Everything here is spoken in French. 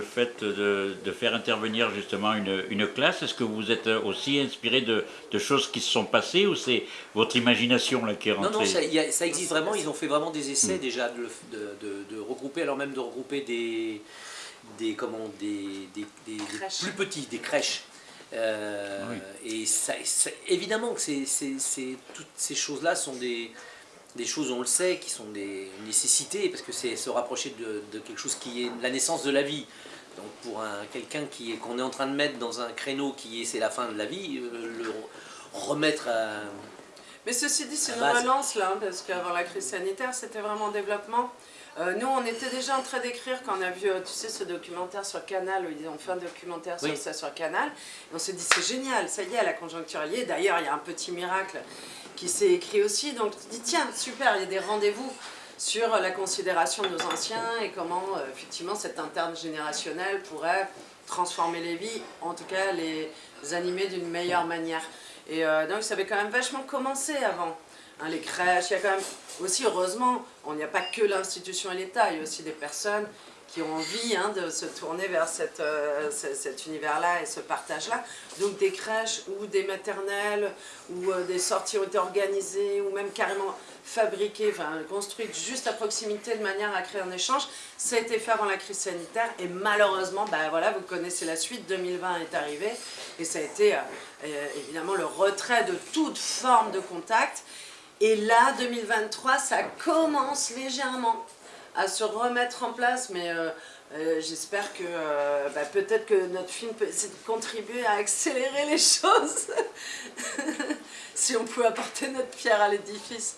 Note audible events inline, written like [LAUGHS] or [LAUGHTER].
le fait de, de faire intervenir justement une, une classe? Est-ce que vous êtes aussi inspiré de, de, choses qui se sont passées ou c'est votre imagination là qui est rentrée Non, non, ça, y a, ça, existe vraiment. Ils ont fait vraiment des essais mmh. déjà de, de, regrouper, alors même de regrouper des, des, comment, des, des, des plus petits, des crèches. Euh, oui. Et ça, ça, évidemment que c'est toutes ces choses-là sont des, des choses, on le sait, qui sont des nécessités, parce que c'est se rapprocher de, quelque chose qui est la naissance de la vie. Donc pour quelqu'un qu'on est en train de mettre dans un créneau qui est c'est la fin de la vie, euh, le remettre à... Mais ceci dit, c'est une relance là, hein, parce qu'avant la crise sanitaire, c'était vraiment développement. Euh, nous, on était déjà en train d'écrire quand on a vu, euh, tu sais, ce documentaire sur Canal, où ils ont fait un documentaire oui. sur ça sur Canal. Et on s'est dit, c'est génial, ça y est, la conjoncture y est. D'ailleurs, il y a un petit miracle qui s'est écrit aussi. Donc, tu dis, tiens, super, il y a des rendez-vous sur la considération de nos anciens et comment, euh, effectivement, cet intergénérationnel pourrait transformer les vies, en tout cas les animer d'une meilleure manière. Et euh, donc, ça avait quand même vachement commencé avant. Hein, les crèches, il y a quand même aussi, heureusement, il n'y a pas que l'institution et l'État, il y a aussi des personnes qui ont envie hein, de se tourner vers euh, cet univers-là et ce partage-là. Donc des crèches ou des maternelles, ou euh, des sorties ont été organisées, ou même carrément fabriquées, construites juste à proximité de manière à créer un échange. Ça a été fait avant la crise sanitaire et malheureusement, bah, voilà, vous connaissez la suite, 2020 est arrivé et ça a été euh, évidemment le retrait de toute forme de contact. Et là, 2023, ça commence légèrement à se remettre en place, mais euh, euh, j'espère que euh, bah, peut-être que notre film peut essayer de contribuer à accélérer les [LAUGHS] choses, [LAUGHS] si on peut apporter notre pierre à l'édifice.